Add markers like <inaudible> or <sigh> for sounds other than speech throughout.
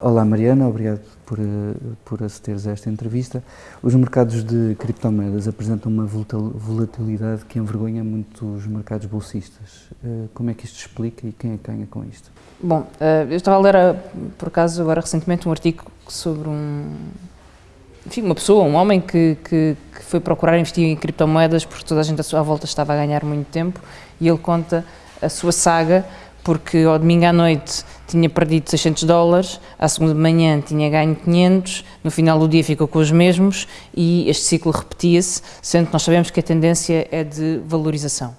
Olá Mariana, obrigado por, por acederes a esta entrevista. Os mercados de criptomoedas apresentam uma volatilidade que envergonha muito os mercados bolsistas. Eh, como é que isto explica e quem é que ganha com isto? Bom, eh, eu estava a ler, eh, por acaso, agora recentemente um artigo sobre um, enfim, uma pessoa, um homem que, que, que, foi procurar investir em criptomoedas porque toda a gente à sua volta estava a ganhar muito tempo e ele conta a sua saga porque ao domingo à noite tinha perdido 600 dólares, à segunda de manhã tinha ganho 500, no final do dia ficou com os mesmos e este ciclo repetia-se, sendo que nós sabemos que a tendência é de valorização.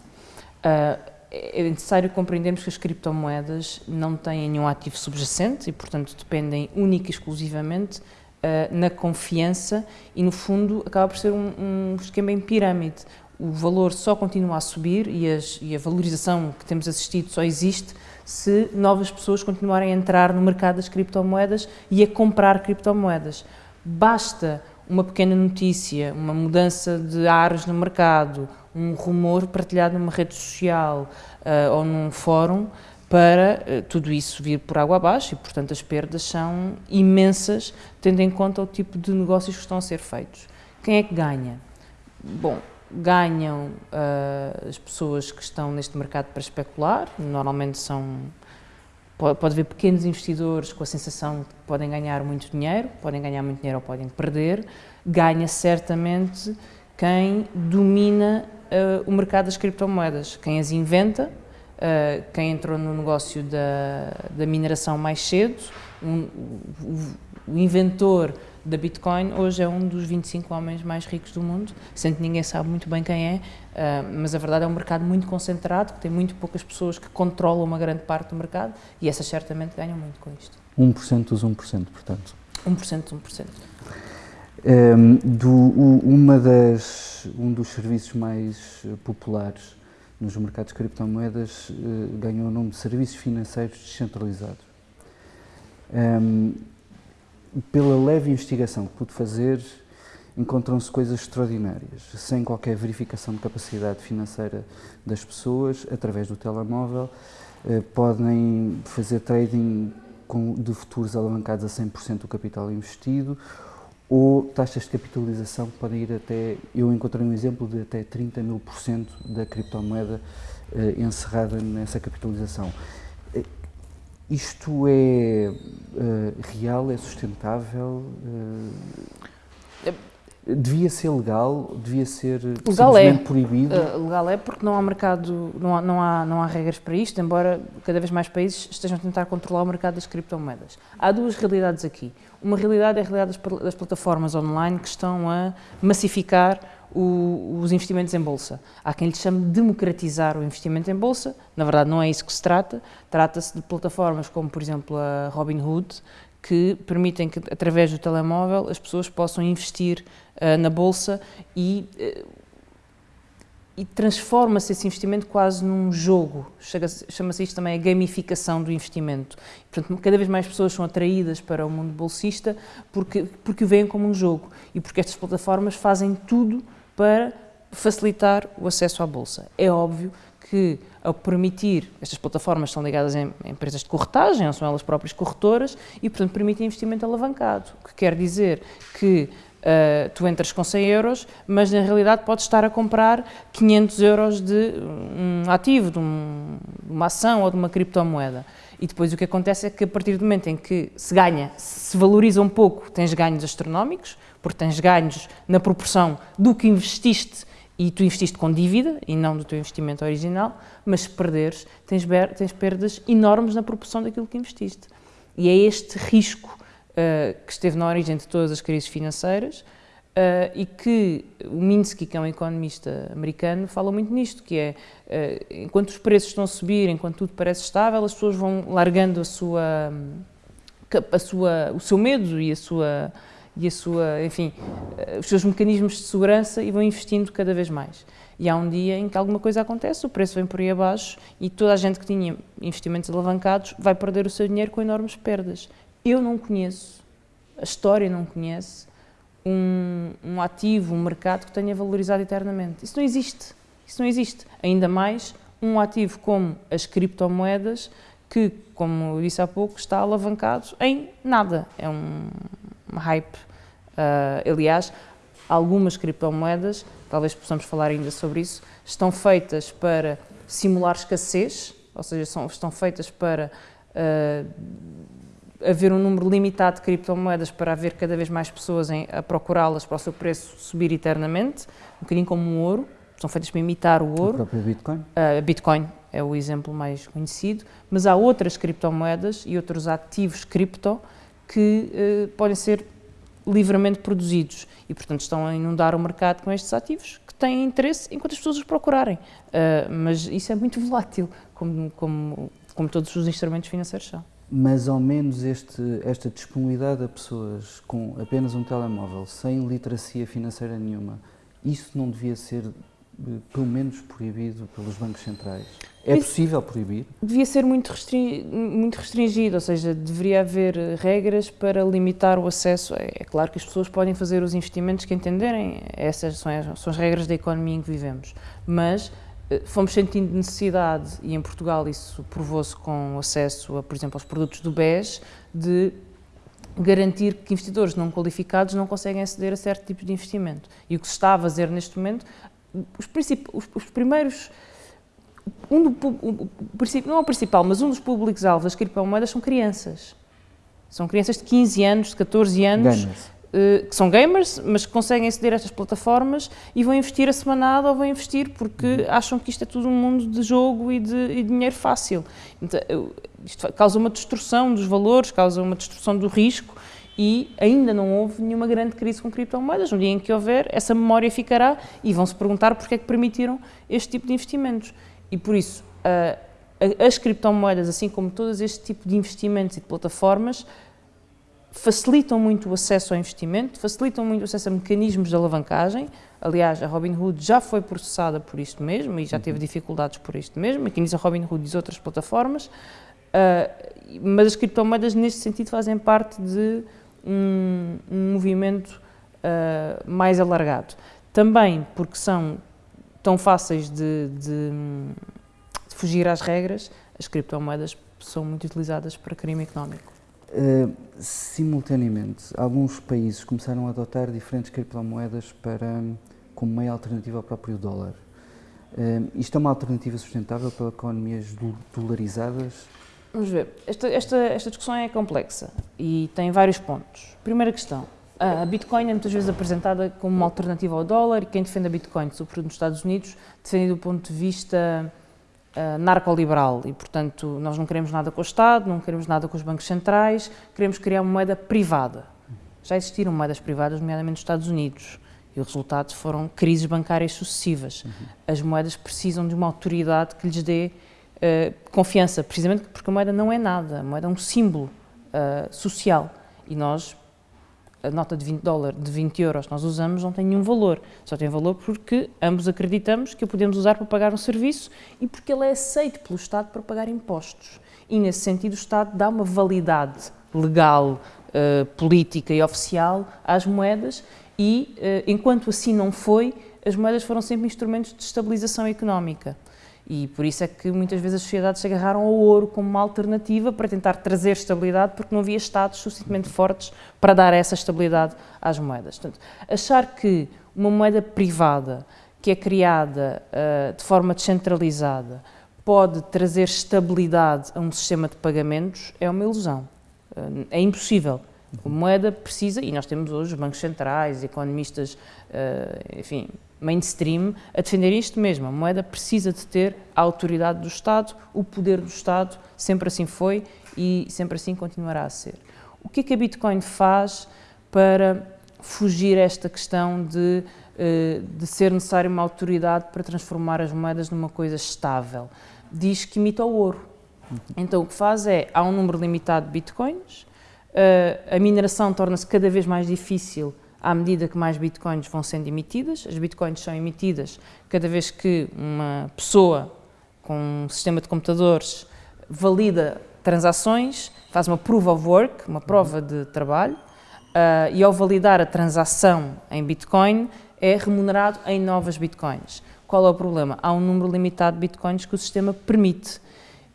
Uh, é necessário compreendermos que as criptomoedas não têm nenhum ativo subjacente e, portanto, dependem única e exclusivamente uh, na confiança e, no fundo, acaba por ser um, um esquema em pirâmide o valor só continua a subir e, as, e, a valorização que temos assistido só existe se novas pessoas continuarem a entrar no mercado das criptomoedas e a comprar criptomoedas. Basta uma pequena notícia, uma mudança de ares no mercado, um rumor partilhado numa rede social uh, ou num fórum para uh, tudo isso vir por água abaixo e, portanto, as perdas são imensas, tendo em conta o tipo de negócios que estão a ser feitos. Quem é que ganha? Bom, ganham uh, as pessoas que estão neste mercado para especular, normalmente são, pode, haver pequenos investidores com a sensação que podem ganhar muito dinheiro, podem ganhar muito dinheiro ou podem perder, ganha certamente quem domina uh, o mercado das criptomoedas, quem as inventa, uh, quem entrou no negócio da, da mineração mais cedo, um, o, o inventor da Bitcoin, hoje é um dos 25 homens mais ricos do mundo, sendo que ninguém sabe muito bem quem é, uh, mas a verdade é um mercado muito concentrado, que tem muito poucas pessoas que controlam uma grande parte do mercado e essas certamente ganham muito com isto. 1% dos 1%, portanto. 1% dos 1%. Um, do, uma das, um dos serviços mais populares nos mercados de criptomoedas uh, ganhou o nome de serviços financeiros descentralizados. Um, pela leve investigação que pude fazer, encontram-se coisas extraordinárias, sem qualquer verificação de capacidade financeira das pessoas, através do telemóvel, eh, podem fazer trading de futuros alavancados a 100% do capital investido, ou taxas de capitalização que podem ir até, eu encontrei um exemplo de até 30 mil por cento da criptomoeda eh, encerrada nessa capitalização. Isto é uh, real, é sustentável? Uh, devia ser legal? Devia ser legal é. simplesmente proibido? Uh, legal é porque não há mercado, não há, não, há, não há regras para isto, embora cada vez mais países estejam a tentar controlar o mercado das criptomoedas. Há duas realidades aqui. Uma realidade é a realidade das, das plataformas online que estão a massificar o, os investimentos em bolsa. Há quem lhe chame de democratizar o investimento em bolsa, na verdade não é isso que se trata, trata-se de plataformas como, por exemplo, a Robinhood, que permitem que, através do telemóvel, as pessoas possam investir uh, na bolsa e, uh, e transforma-se esse investimento quase num jogo. Chama-se isto também a gamificação do investimento. Portanto, cada vez mais pessoas são atraídas para o mundo bolsista porque, porque o veem como um jogo e porque estas plataformas fazem tudo para facilitar o acesso à Bolsa. É óbvio que, ao permitir, estas plataformas são ligadas em, empresas de corretagem, não são elas próprias corretoras, e, portanto, permitem investimento alavancado, o que quer dizer que uh, tu entras com 100 euros, mas, na realidade, podes estar a comprar 500 euros de um ativo, de, um, de uma ação ou de uma criptomoeda. E depois o que acontece é que, a partir do momento em que se ganha, se valoriza um pouco, tens ganhos astronómicos, porque tens ganhos na proporção do que investiste e tu investiste com dívida e não do teu investimento original, mas se perderes, tens, tens perdas enormes na proporção daquilo que investiste. E é este risco uh, que esteve na origem de todas as crises financeiras uh, e que o Minsky, que é um economista americano, fala muito nisto, que é, uh, enquanto os preços estão a subir, enquanto tudo parece estável, as pessoas vão largando a sua, a sua, o seu medo e a sua e a sua, enfim, os seus mecanismos de segurança e vão investindo cada vez mais. E há um dia em que alguma coisa acontece, o preço vem por aí abaixo e toda a gente que tinha investimentos alavancados vai perder o seu dinheiro com enormes perdas. Eu não conheço, a história não conhece, um, um ativo, um mercado que tenha valorizado eternamente. Isso não existe. Isso não existe. Ainda mais um ativo como as criptomoedas, que como eu disse há pouco, está alavancado em nada. É um hype. Uh, aliás, algumas criptomoedas, talvez possamos falar ainda sobre isso, estão feitas para simular escassez, ou seja, são, estão feitas para uh, haver um número limitado de criptomoedas para haver cada vez mais pessoas em, a procurá-las para o seu preço subir eternamente, um bocadinho como um ouro, são feitas para imitar o ouro. O próprio Bitcoin? Uh, Bitcoin é o exemplo mais conhecido, mas há outras criptomoedas e outros ativos cripto que uh, podem ser livremente produzidos e, portanto, estão a inundar o mercado com estes ativos que têm interesse enquanto as pessoas os procurarem. Uh, mas isso é muito <laughs> volátil, como, como, como todos os instrumentos financeiros são mas ao menos este, esta disponibilidade a pessoas com apenas um telemóvel, sem literacia financeira nenhuma, isso não devia ser pelo menos proibido pelos bancos centrais? É possível proibir? Devia ser muito, restring, muito restringido, ou seja, deveria haver regras para limitar o acesso. É, é, claro que as pessoas podem fazer os investimentos que entenderem, essas são as, são as regras da economia em que vivemos, mas eh, fomos sentindo necessidade, e em Portugal isso provou-se com acesso, a, por exemplo, aos produtos do BES, de garantir que investidores não qualificados não conseguem aceder a certo tipo de investimento. E o que se está a fazer neste momento, os, os, os primeiros, um do, o, o, não é o principal, mas um dos públicos-alvos das criptomoedas são crianças. São crianças de 15 anos, de 14 anos, eh, que são gamers, mas que conseguem aceder a estas plataformas e vão investir a semanada ou vão investir porque uhum. acham que isto é tudo um mundo de jogo e de, e de dinheiro fácil. Então, isto causa uma destrução dos valores, causa uma destrução do risco e ainda não houve nenhuma grande crise com criptomoedas. No dia em que houver, essa memória ficará e vão se perguntar porque é que permitiram este tipo de investimentos. E por isso, as criptomoedas, assim como todo este tipo de investimentos e de plataformas, facilitam muito o acesso ao investimento, facilitam muito o acesso a mecanismos de alavancagem. Aliás, a Robinhood já foi processada por isto mesmo e já teve uhum. dificuldades por isto mesmo, aqui diz a Robinhood diz outras plataformas, uh, mas as criptomoedas neste sentido fazem parte de um, um movimento uh, mais alargado. Também porque são tão fáceis de, de, de fugir às regras, as criptomoedas são muito utilizadas para crime económico. Uh, simultaneamente, alguns países começaram a adotar diferentes criptomoedas para, como meio alternativa ao próprio dólar. Uh, isto é uma alternativa sustentável para economias dolarizadas? Vamos ver. Esta, esta, esta discussão é complexa e tem vários pontos. Primeira questão. A Bitcoin é muitas vezes apresentada como uma alternativa ao dólar e quem defende a Bitcoin, sobretudo nos Estados Unidos, defende do ponto de vista uh, narcoliberal e, portanto, nós não queremos nada com o Estado, não queremos nada com os bancos centrais, queremos criar uma moeda privada. Já existiram moedas privadas, nomeadamente nos Estados Unidos, e os resultados foram crises bancárias sucessivas. Uhum. As moedas precisam de uma autoridade que lhes dê uh, confiança, precisamente porque a moeda não é nada, a moeda é um símbolo uh, social e nós a nota de 20 dólares, de 20 euros que nós usamos não tem nenhum valor. Só tem valor porque ambos acreditamos que o podemos usar para pagar um serviço e porque ele é aceito pelo Estado para pagar impostos. E nesse sentido o Estado dá uma validade legal, uh, política e oficial às moedas e, enquanto assim não foi, as moedas foram sempre instrumentos de estabilização económica. E por isso é que muitas vezes as sociedades se agarraram ao ouro como uma alternativa para tentar trazer estabilidade, porque não havia Estados suficientemente fortes para dar essa estabilidade às moedas. Portanto, achar que uma moeda privada que é criada uh, de forma descentralizada pode trazer estabilidade a um sistema de pagamentos é uma ilusão. Uh, é impossível. A moeda precisa, e nós temos hoje bancos centrais, economistas, uh, enfim, mainstream a defender isto mesmo. A moeda precisa de ter a autoridade do Estado, o poder do Estado, sempre assim foi e sempre assim continuará a ser. O que é que a Bitcoin faz para fugir a esta questão de, eh, de ser necessária uma autoridade para transformar as moedas numa coisa estável? Diz que imita o ouro. Então o que faz é, há um número limitado de bitcoins, eh, a mineração torna-se cada vez mais difícil à medida que mais bitcoins vão sendo emitidas. As bitcoins são emitidas cada vez que uma pessoa com um sistema de computadores valida transações, faz uma proof of work, uma prova de trabalho, uh, e ao validar a transação em bitcoin é remunerado em novas bitcoins. Qual é o problema? Há um número limitado de bitcoins que o sistema permite.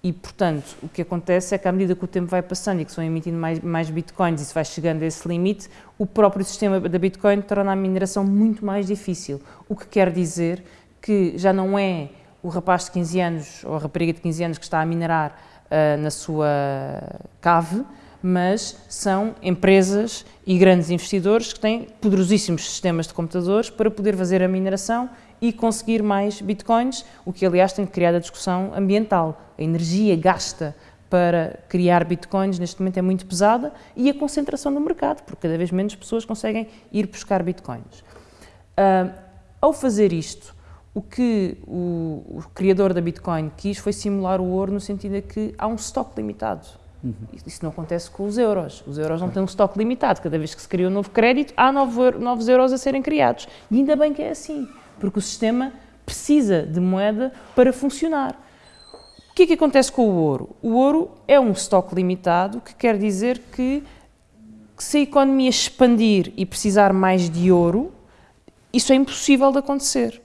E, portanto, o que acontece é que à medida que o tempo vai passando e que se vão emitindo mais, mais bitcoins e se vai chegando a esse limite, o próprio sistema da Bitcoin torna a mineração muito mais difícil. O que quer dizer que já não é o rapaz de 15 anos ou a rapariga de 15 anos que está a minerar uh, na sua cave, mas são empresas e grandes investidores que têm poderosíssimos sistemas de computadores para poder fazer a mineração e conseguir mais bitcoins, o que aliás tem criado a discussão ambiental. A energia gasta para criar bitcoins neste momento é muito pesada e a concentração no mercado, porque cada vez menos pessoas conseguem ir buscar bitcoins. Uh, ao fazer isto, o que o, o, criador da Bitcoin quis foi simular o ouro no sentido de que há um estoque limitado. Uhum. Isso não acontece com os euros. Os euros não têm um estoque limitado. Cada vez que se cria um novo crédito, há novos euros a serem criados. E ainda bem que é assim porque o sistema precisa de moeda para funcionar. O que é que acontece com o ouro? O ouro é um estoque limitado, que quer dizer que, que se a economia expandir e precisar mais de ouro, isso é impossível de acontecer.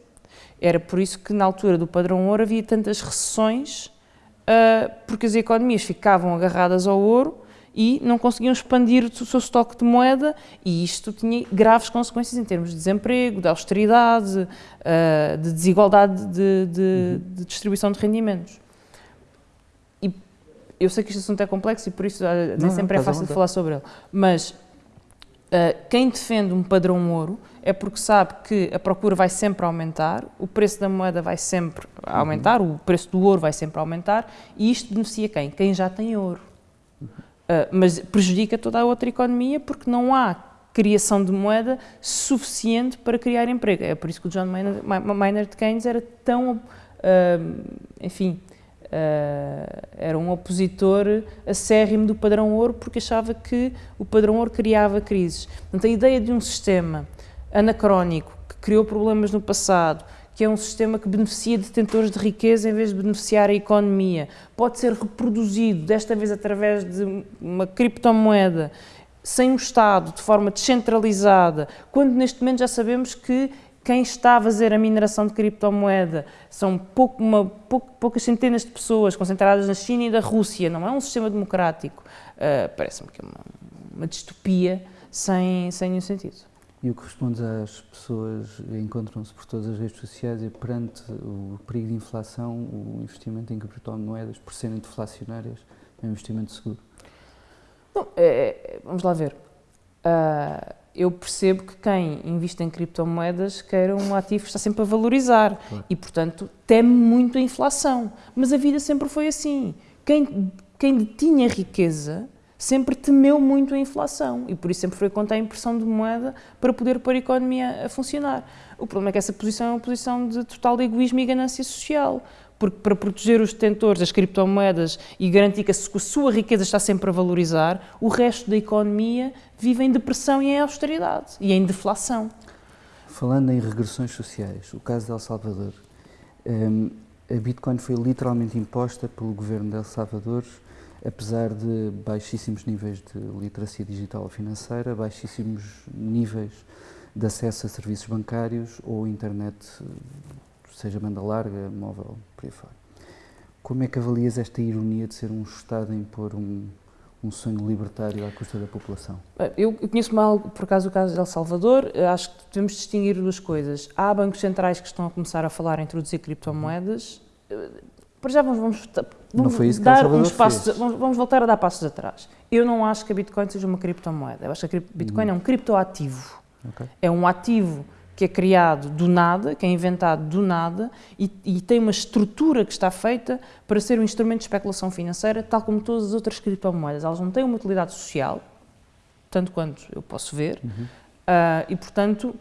Era por isso que na altura do padrão ouro havia tantas recessões, uh, porque as economias ficavam agarradas ao ouro e não conseguiam expandir o seu estoque de moeda e isto tinha graves consequências em termos de desemprego, de austeridade, uh, de desigualdade de, de, uhum. de, distribuição de rendimentos. E eu sei que este assunto é complexo e por isso nem não, sempre não, é fácil de falar sobre ele, mas uh, quem defende um padrão ouro é porque sabe que a procura vai sempre aumentar, o preço da moeda vai sempre aumentar, uhum. o preço do ouro vai sempre aumentar e isto beneficia quem? Quem já tem ouro. Uh, mas prejudica toda a outra economia porque não há criação de moeda suficiente para criar emprego. É por isso que o John Maynard, Maynard Keynes era tão, uh, enfim, uh, era um opositor acérrimo do padrão ouro porque achava que o padrão ouro criava crises. Portanto, a ideia de um sistema anacrónico que criou problemas no passado, que é um sistema que beneficia detentores de riqueza em vez de beneficiar a economia. Pode ser reproduzido, desta vez através de uma criptomoeda, sem um Estado, de forma descentralizada, quando neste momento já sabemos que quem está a fazer a mineração de criptomoeda são pouco, uma, pouco, poucas centenas de pessoas concentradas na China e da Rússia, não é um sistema democrático. Uh, Parece-me que é uma, uma distopia sem, sem nenhum sentido. E o que respondes às pessoas encontram-se por todas as redes sociais e perante o perigo de inflação, o investimento em criptomoedas, por serem deflacionárias, é um investimento seguro? Bom, é, vamos lá ver. Uh, eu percebo que quem investe em criptomoedas quer um ativo que está sempre a valorizar claro. e, portanto, teme muito a inflação. Mas a vida sempre foi assim. Quem, quem tinha riqueza sempre temeu muito a inflação e por isso sempre foi contra a impressão de moeda para poder pôr a economia a funcionar. O problema é que essa posição é uma posição de total egoísmo e ganância social, porque para proteger os detentores das criptomoedas e garantir que a sua riqueza está sempre a valorizar, o resto da economia vive em depressão e em austeridade e em deflação. Falando em regressões sociais, o caso de El Salvador, um, a Bitcoin foi literalmente imposta pelo governo de El Salvador apesar de baixíssimos níveis de literacia digital financeira, baixíssimos níveis de acesso a serviços bancários ou internet, seja banda larga, móvel, por aí fora. Como é que avalias esta ironia de ser um Estado a impor um, um sonho libertário à custa da população? Eu conheço mal, por acaso, o caso de El Salvador. Acho que devemos distinguir duas coisas. Há bancos centrais que estão a começar a falar em introduzir criptomoedas. Para já vamos, vamos, vamos dar uns passos, vamos, vamos, voltar a dar passos atrás. Eu não acho que a Bitcoin seja uma criptomoeda. Eu acho que a Bitcoin uhum. é um criptoativo. Okay. É um ativo que é criado do nada, que é inventado do nada e, e, tem uma estrutura que está feita para ser um instrumento de especulação financeira, tal como todas as outras criptomoedas. Elas não têm uma utilidade social, tanto quanto eu posso ver, uhum. uh, e portanto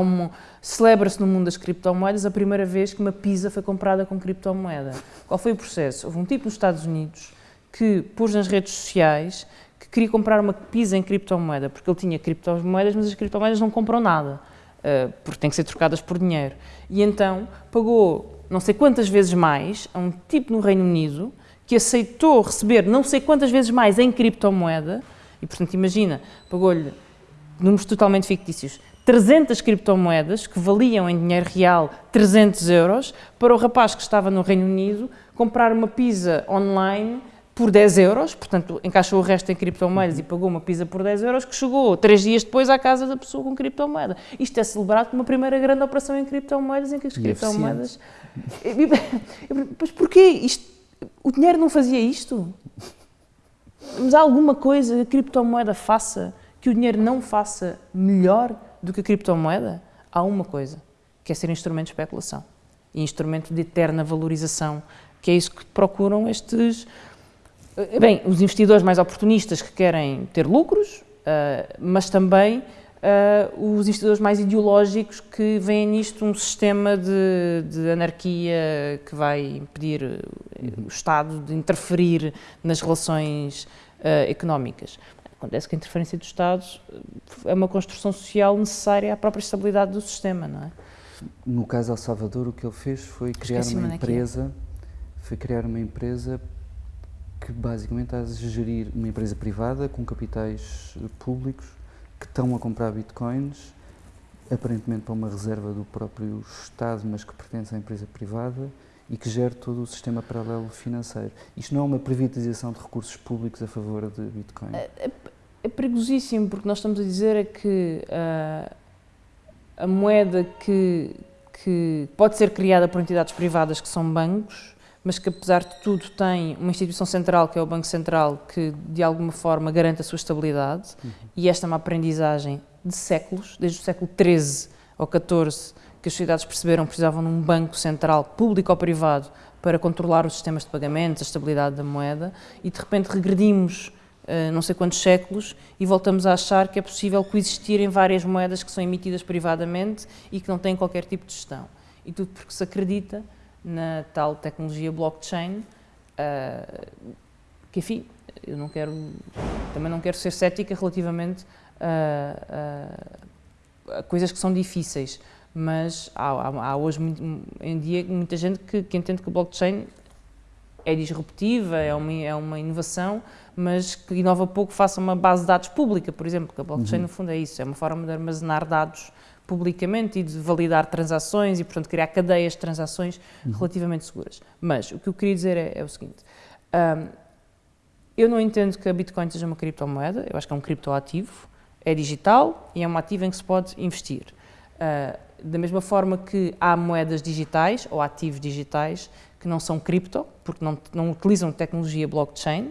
um, celebra-se no mundo das criptomoedas a primeira vez que uma pizza foi comprada com criptomoeda. Qual foi o processo? Houve um tipo nos Estados Unidos que pôs nas redes sociais que queria comprar uma pizza em criptomoeda, porque ele tinha criptomoedas, mas as criptomoedas não compram nada, uh, porque têm que ser trocadas por dinheiro. E então pagou não sei quantas vezes mais a um tipo no Reino Unido que aceitou receber não sei quantas vezes mais em criptomoeda, e portanto imagina, pagou-lhe números totalmente fictícios, 300 criptomoedas que valiam em dinheiro real 300 euros para o rapaz que estava no Reino Unido comprar uma pizza online por 10 euros, portanto encaixou o resto em criptomoedas e pagou uma pizza por 10 euros que chegou três dias depois à casa da pessoa com criptomoeda. Isto é celebrado como uma primeira grande operação em criptomoedas em que as E criptomoedas... Mas porquê? Isto... O dinheiro não fazia isto? Mas há alguma coisa que a criptomoeda faça que o dinheiro não faça melhor do que a criptomoeda? Há uma coisa, que é ser instrumento de especulação e instrumento de eterna valorização, que é isso que procuram estes eh, bem, os investidores mais oportunistas que querem ter lucros, uh, mas também uh, os investidores mais ideológicos que veem nisto um sistema de, de anarquia que vai impedir o Estado de interferir nas relações uh, económicas. Acontece que a interferência do Estado é uma construção social necessária à própria estabilidade do sistema, não é? No caso El Salvador, o que ele fez foi criar uma empresa, foi criar uma empresa que basicamente está a gerir uma empresa privada com capitais públicos que estão a comprar bitcoins, aparentemente para uma reserva do próprio Estado, mas que pertence à empresa privada e que gera todo o sistema paralelo financeiro. Isto não é uma privatização de recursos públicos a favor de Bitcoin? É, perigosíssimo, porque nós estamos a dizer é que uh, a moeda que, que pode ser criada por entidades privadas que são bancos mas que apesar de tudo tem uma instituição central, que é o Banco Central, que de alguma forma garante a sua estabilidade, uhum. e esta é uma aprendizagem de séculos, desde o século XIII ou XIV, que as sociedades perceberam que precisavam de um banco central, público ou privado, para controlar os sistemas de pagamentos, a estabilidade da moeda, e de repente regredimos uh, não sei quantos séculos e voltamos a achar que é possível coexistirem várias moedas que são emitidas privadamente e que não têm qualquer tipo de gestão. E tudo porque se acredita na tal tecnologia blockchain, uh, que enfim, eu não quero, também não quero ser cética relativamente a, a, a coisas que são difíceis, mas há, há, há, hoje em dia muita gente que, que entende que o blockchain é disruptiva, é uma, é uma inovação, mas que inova pouco faça uma base de dados pública, por exemplo, que a blockchain uhum. no fundo é isso, é uma forma de armazenar dados publicamente e de validar transações e, portanto, criar cadeias de transações uhum. relativamente seguras. Mas o que eu queria dizer é, é o seguinte: um, eu não entendo que a Bitcoin seja uma criptomoeda, eu acho que é um criptoativo, é digital e é um ativo em que se pode investir. Uh, da mesma forma que há moedas digitais ou ativos digitais que não são cripto, porque não, não utilizam tecnologia blockchain,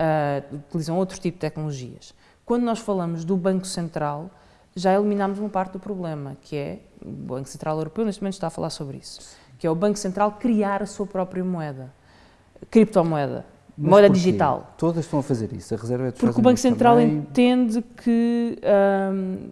uh, utilizam outro tipo de tecnologias. Quando nós falamos do Banco Central, já eliminámos uma parte do problema, que é, o Banco Central Europeu neste momento está a falar sobre isso, que é o Banco Central criar a sua própria moeda, criptomoeda, Mas moeda porquê? digital. Todas estão a fazer isso, a Reserva é Porque o Banco Central também... entende que, um,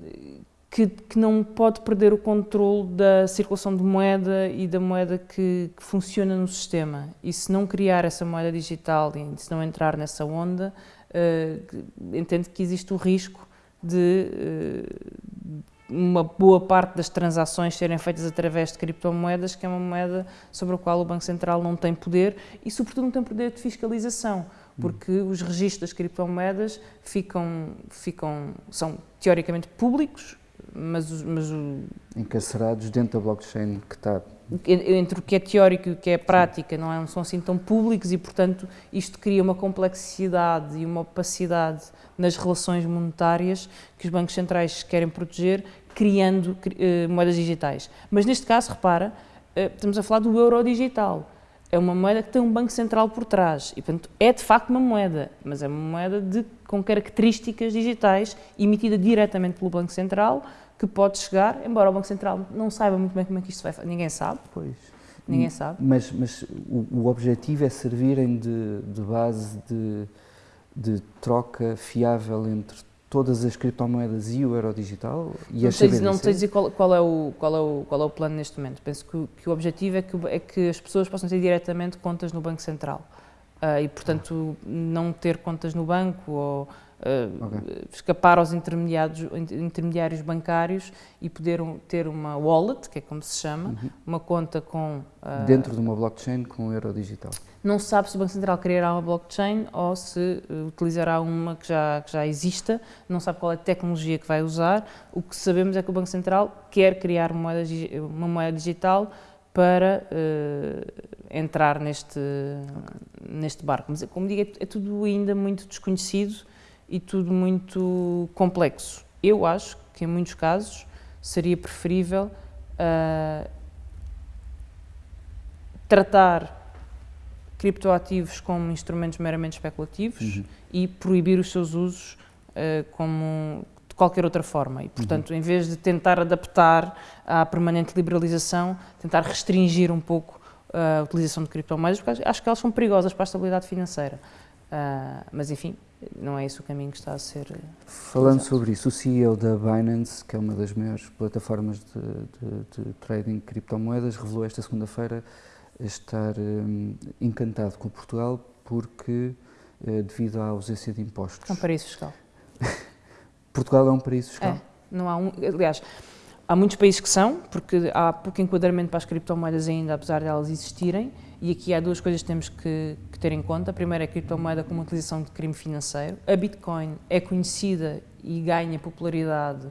que, que, não pode perder o controle da circulação de moeda e da moeda que, que, funciona no sistema. E se não criar essa moeda digital e se não entrar nessa onda, uh, entende que existe o risco de uh, uma boa parte das transações serem feitas através de criptomoedas, que é uma moeda sobre a qual o Banco Central não tem poder e, sobretudo, não tem poder de fiscalização, porque hum. os registros das criptomoedas ficam, ficam, são teoricamente públicos, mas, mas o... Encarcerados dentro da blockchain que está entre o que é teórico e o que é prática não, é, não são assim tão públicos e, portanto, isto cria uma complexidade e uma opacidade nas relações monetárias que os bancos centrais querem proteger, criando uh, moedas digitais. Mas neste caso, repara, uh, estamos a falar do euro digital. É uma moeda que tem um banco central por trás e, portanto, é de facto uma moeda, mas é uma moeda de, com características digitais emitida diretamente pelo Banco Central que pode chegar, embora o Banco Central não saiba muito bem como é que isto vai fazer, ninguém sabe. Pois. Ninguém sabe. Mas, mas o, o objetivo é servirem de, de base de, de troca fiável entre todas as criptomoedas e o euro digital? E não, sei, não sei dizer qual, qual, é o, qual, é o, qual é o plano neste momento. Penso que, que o objetivo é que, é que as pessoas possam ter diretamente contas no Banco Central. Uh, e, portanto, não ter contas no banco ou uh, okay. escapar aos intermediários, intermediários bancários e poder um, ter uma wallet, que é como se chama, uhum. uma conta com... Uh, Dentro de uma blockchain com euro digital. Não se sabe se o Banco Central criará uma blockchain ou se uh, utilizará uma que já, que já exista, não sabe qual é a tecnologia que vai usar. O que sabemos é que o Banco Central quer criar uma moeda, uma moeda digital para entrar neste, okay. neste barco. Mas, como digo, é, é tudo ainda muito desconhecido e tudo muito complexo. Eu acho que, em muitos casos, seria preferível uh, tratar criptoativos como instrumentos meramente especulativos uhum. e proibir os seus usos uh, como qualquer outra forma. E, portanto, uhum. em vez de tentar adaptar à permanente liberalização, tentar restringir um pouco uh, a utilização de criptomoedas, porque acho que elas são perigosas para a estabilidade financeira. Uh, mas, enfim, não é esse o caminho que está a ser. Falando sobre isso, o CEO da Binance, que é uma das maiores plataformas de, de, de trading de criptomoedas, revelou esta segunda-feira estar um, encantado com Portugal porque, uh, devido à ausência de impostos. É um paraíso fiscal. <laughs> Portugal é um paraíso fiscal? É, não há um. Aliás, há muitos países que são, porque há pouco enquadramento para as criptomoedas ainda, apesar de elas existirem, e aqui há duas coisas que temos que, que ter em conta. A primeira é a criptomoeda como utilização de crime financeiro. A Bitcoin é conhecida e ganha popularidade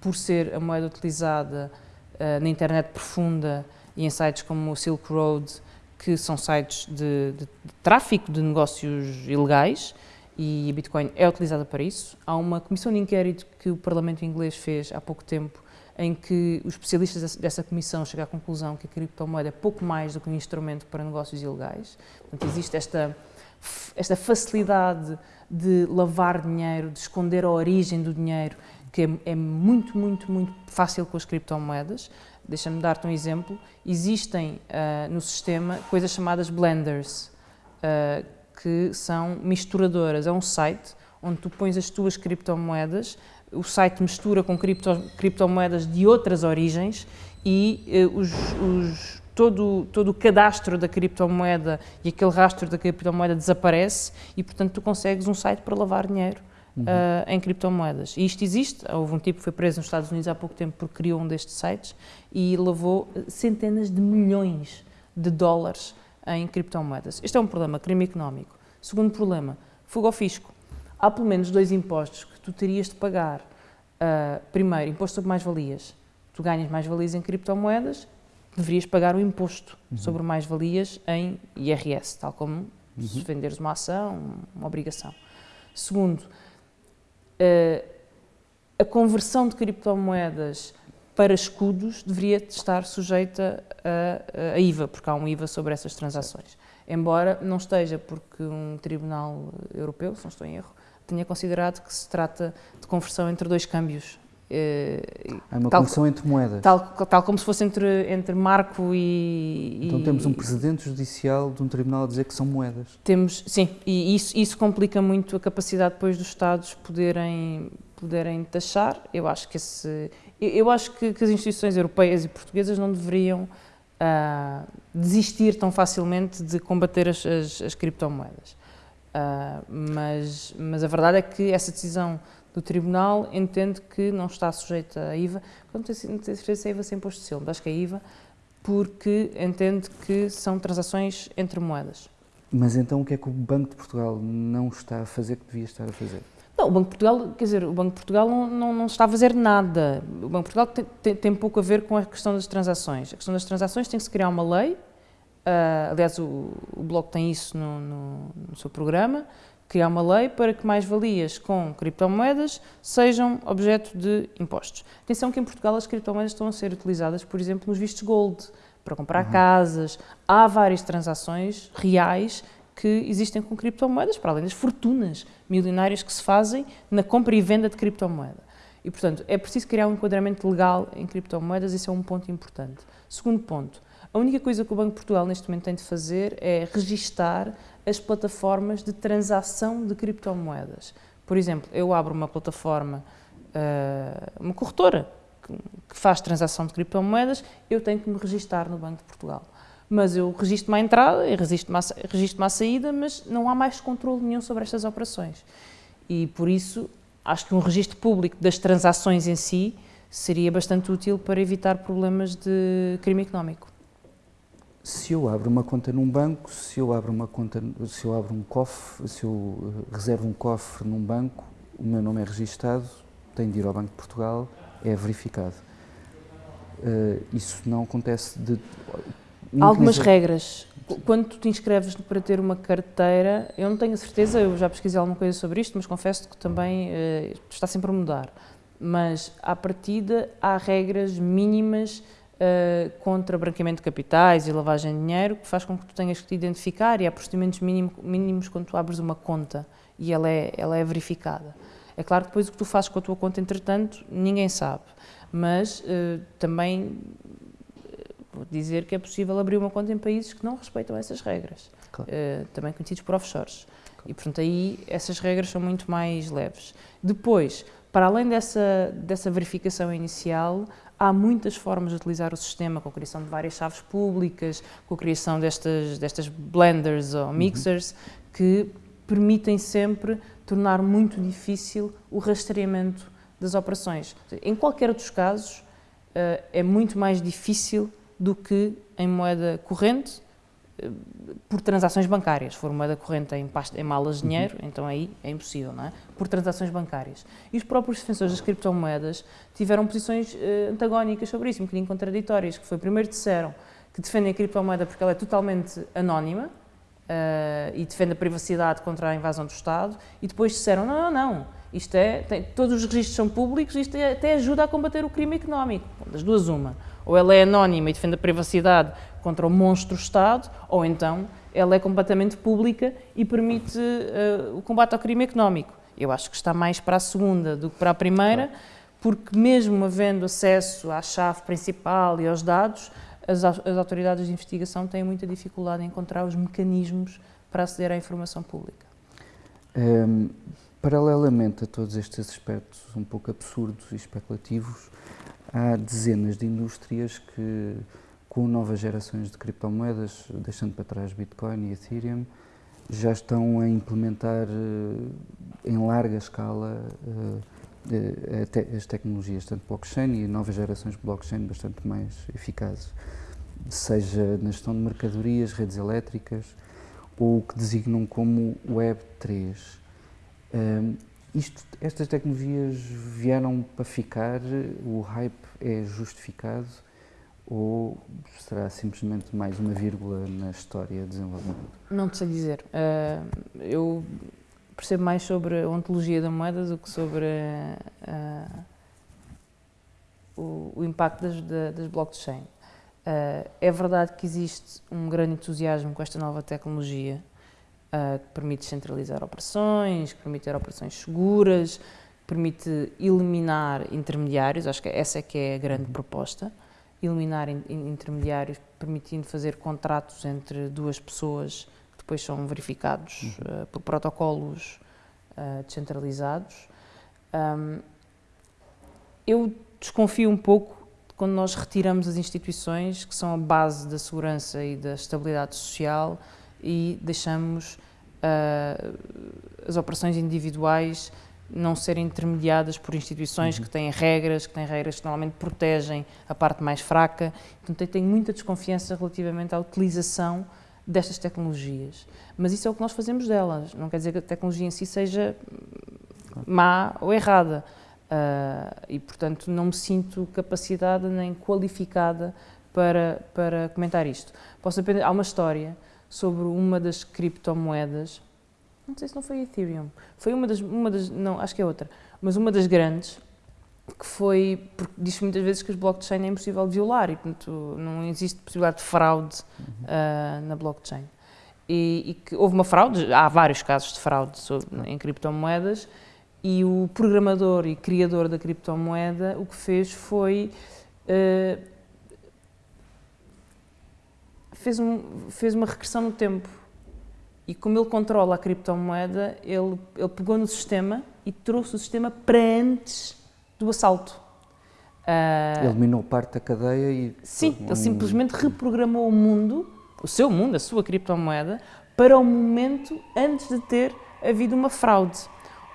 por ser a moeda utilizada uh, na internet profunda e em sites como o Silk Road, que são sites de, de, de tráfico de negócios ilegais, e Bitcoin é utilizada para isso. Há uma comissão de inquérito que o Parlamento inglês fez há pouco tempo, em que os especialistas dessa comissão chegam à conclusão que a criptomoeda é pouco mais do que um instrumento para negócios ilegais. Portanto, existe esta, esta facilidade de lavar dinheiro, de esconder a origem do dinheiro, que é, é muito, muito, muito fácil com as criptomoedas. Deixa-me dar-te um exemplo. Existem uh, no sistema coisas chamadas blenders, uh, que são misturadoras. É um site onde tu pões as tuas criptomoedas, o site mistura com cripto, criptomoedas de outras origens e uh, os, os, todo, todo o cadastro da criptomoeda e aquele rastro da criptomoeda desaparece e, portanto, tu consegues um site para lavar dinheiro uhum. uh, em criptomoedas. E isto existe. Houve um tipo que foi preso nos Estados Unidos há pouco tempo porque criou um destes sites e levou centenas de milhões de dólares em criptomoedas. Este é um problema, crime económico. Segundo problema, fuga ao fisco. Há pelo menos dois impostos que tu terias de pagar. Uh, primeiro, imposto sobre mais-valias. Tu ganhas mais-valias em criptomoedas, deverias pagar o imposto uhum. sobre mais-valias em IRS, tal como uhum. se venderes uma ação, uma obrigação. Segundo, uh, a conversão de criptomoedas para escudos deveria estar sujeita a, a, IVA, porque há um IVA sobre essas transações. Embora não esteja, porque um tribunal europeu, se não estou em erro, tenha considerado que se trata de conversão entre dois câmbios. É uma tal, conversão entre moedas. Tal, tal como se fosse entre, entre marco e. Então temos um precedente judicial de um tribunal a dizer que são moedas. Temos, sim, e isso, isso complica muito a capacidade depois dos Estados poderem, poderem taxar. Eu acho que esse. Eu acho que, que as instituições europeias e portuguesas não deveriam uh, desistir tão facilmente de combater as, as, as criptomoedas. Uh, mas, mas a verdade é que essa decisão do Tribunal entende que não está sujeita à IVA, não tem certeza se é IVA sem imposto de selo, acho que é IVA, porque entende que são transações entre moedas. Mas então o que é que o Banco de Portugal não está a fazer que devia estar a fazer? Não, o Banco de Portugal, quer dizer, o Banco de Portugal não, não, não está a fazer nada. O Banco de Portugal tem, tem, tem, pouco a ver com a questão das transações. A questão das transações tem que se criar uma lei, uh, aliás, o, o Bloco tem isso no, no, no seu programa, criar uma lei para que mais-valias com criptomoedas sejam objeto de impostos. Atenção que em Portugal as criptomoedas estão a ser utilizadas, por exemplo, nos vistos gold, para comprar uhum. casas. Há várias transações reais que existem com criptomoedas, para além das fortunas milionárias que se fazem na compra e venda de criptomoeda. E, portanto, é preciso criar um enquadramento legal em criptomoedas, isso é um ponto importante. Segundo ponto, a única coisa que o Banco de Portugal neste momento tem de fazer é registar as plataformas de transação de criptomoedas. Por exemplo, eu abro uma plataforma, uh, uma corretora que faz transação de criptomoedas, eu tenho que me registar no Banco de Portugal mas eu registro-me à entrada e registro-me à, registro à saída, mas não há mais controle nenhum sobre estas operações. E por isso acho que um registro público das transações em si seria bastante útil para evitar problemas de crime económico. Se eu abro uma conta num banco, se eu abro uma conta, se eu abro um cofre, se eu eh, reservo um cofre num banco, o meu nome é registado, tenho de ir ao Banco de Portugal, é verificado. Uh, isso não acontece de Algumas regras. Quando tu te inscreves para ter uma carteira, eu não tenho a certeza, eu já pesquisei alguma coisa sobre isto, mas confesso que também uh, está sempre a mudar. Mas, à partida, há regras mínimas uh, contra branqueamento de capitais e lavagem de dinheiro que faz com que tu tenhas que te identificar e há procedimentos mínimo, mínimos quando tu abres uma conta e ela é, ela é verificada. É claro que depois o que tu fazes com a tua conta, entretanto, ninguém sabe. Mas uh, também dizer que é possível abrir uma conta em países que não respeitam essas regras, claro. uh, também conhecidos por offshores. Claro. E, portanto, aí essas regras são muito mais leves. Depois, para além dessa, dessa verificação inicial, há muitas formas de utilizar o sistema, com a criação de várias chaves públicas, com a criação destas, destas blenders ou uhum. mixers, uhum. que permitem sempre tornar muito difícil o rastreamento das operações. Em qualquer dos casos, uh, é muito mais difícil do que em moeda corrente eh, por transações bancárias. Se for moeda corrente em, pasta, em malas de dinheiro, uhum. então aí é impossível, não é? Por transações bancárias. E os próprios defensores das criptomoedas tiveram posições uh, antagónicas sobre isso, um bocadinho contraditórias, que foi, primeiro disseram que defendem a criptomoeda porque ela é totalmente anónima uh, e defende a privacidade contra a invasão do Estado, e depois disseram, não, não, não, isto é, tem, todos os registros são públicos, isto é, até ajuda a combater o crime económico. Das duas, uma ou ela é anónima e defende a privacidade contra o monstro Estado, ou então ela é completamente pública e permite uh, o combate ao crime económico. Eu acho que está mais para a segunda do que para a primeira, porque mesmo havendo acesso à chave principal e aos dados, as, as autoridades de investigação têm muita dificuldade em encontrar os mecanismos para aceder à informação pública. Um, ehm, paralelamente a todos estes aspectos um pouco absurdos e especulativos, há dezenas de indústrias que, com novas gerações de criptomoedas, deixando para trás Bitcoin e Ethereum, já estão a implementar eh, em larga escala eh, eh, as tecnologias, tanto blockchain e novas gerações de blockchain bastante mais eficazes, seja na gestão de mercadorias, redes elétricas, ou o que designam como Web 3. Isto, estas tecnologias vieram para ficar, o hype é justificado ou será simplesmente mais uma vírgula na história de desenvolvimento? Não te sei dizer. Uh, eu percebo mais sobre a ontologia da moeda do que sobre uh, o, o, impacto das, das blockchain. Uh, é verdade que existe um grande entusiasmo com esta nova tecnologia, que permite centralizar operações, que permite ter operações seguras, que permite eliminar intermediários, acho que essa é que é a grande uhum. proposta, eliminar in, intermediários, permitindo fazer contratos entre duas pessoas que depois são verificados uh, por protocolos uh, descentralizados. Um, eu desconfio um pouco quando nós retiramos as instituições que são a base da segurança e da estabilidade social e deixamos uh, as operações individuais não serem intermediadas por instituições uhum. que têm regras, que têm regras que normalmente protegem a parte mais fraca. Portanto, eu tenho muita desconfiança relativamente à utilização destas tecnologias. Mas isso é o que nós fazemos delas. Não quer dizer que a tecnologia em si seja má ou errada. Uh, e, portanto, não me sinto capacitada nem qualificada para, para comentar isto. Posso aprender, há uma história sobre uma das criptomoedas, não sei se não foi Ethereum, foi uma das, uma das, não, acho que é outra, mas uma das grandes, que foi, porque diz muitas vezes que os blockchain é impossível de violar e, portanto, não existe possibilidade de fraude uh, na blockchain. E, e, que houve uma fraude, há vários casos de fraude sobre, em criptomoedas, e o programador e criador da criptomoeda o que fez foi uh, fez, um, fez uma regressão no tempo. E como ele controla a criptomoeda, ele, ele pegou no sistema e trouxe o sistema para antes do assalto. Uh, Eliminou parte da cadeia e... Sim, ele simplesmente reprogramou o mundo, o seu mundo, a sua criptomoeda, para o momento antes de ter havido uma fraude.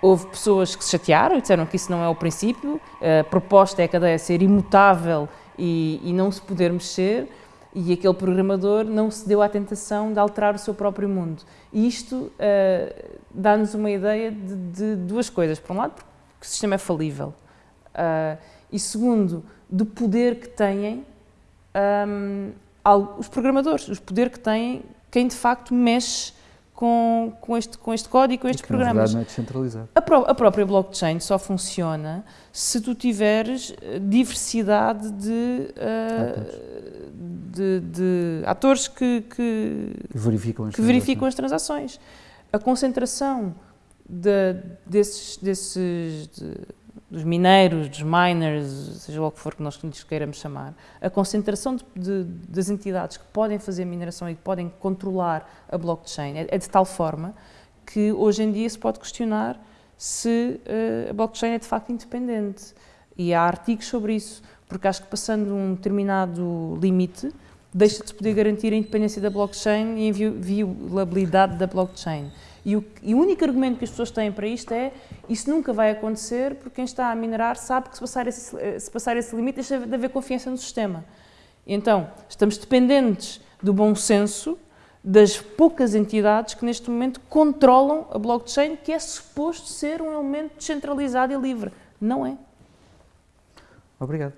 Houve pessoas que se chatearam e disseram que isso não é o princípio, a proposta é a cadeia ser imutável e, e não se poder mexer, e aquele programador não se deu à tentação de alterar o seu próprio mundo. E isto uh, dá-nos uma ideia de, de, duas coisas. Por um lado, porque o sistema é falível. Uh, e segundo, do poder que têm um, os programadores, os poder que têm, quem de facto mexe com, com, este, com este código, com estes que, programas. Na verdade não é descentralizado. A, pró a, própria blockchain só funciona se tu tiveres eh, diversidade de, uh, de, de, atores que, que, que verificam, as, que verificam as transações. A concentração de, desses, desses de, dos mineiros, dos miners, seja lá o que for que nós lhes queiramos chamar, a concentração de, de, das entidades que podem fazer mineração e que podem controlar a blockchain é, é de tal forma que hoje em dia se pode questionar se uh, a blockchain é de facto independente. E há artigos sobre isso, porque acho que passando um determinado limite, deixa-se poder garantir a independência da blockchain e a inviolabilidade da blockchain. E o, e o, único argumento que as pessoas têm para isto é isso nunca vai acontecer porque quem está a minerar sabe que se passar esse, se passar esse limite deixa de haver confiança no sistema. Então, estamos dependentes do bom senso das poucas entidades que neste momento controlam a blockchain, que é suposto ser um elemento descentralizado e livre. Não é. Obrigado.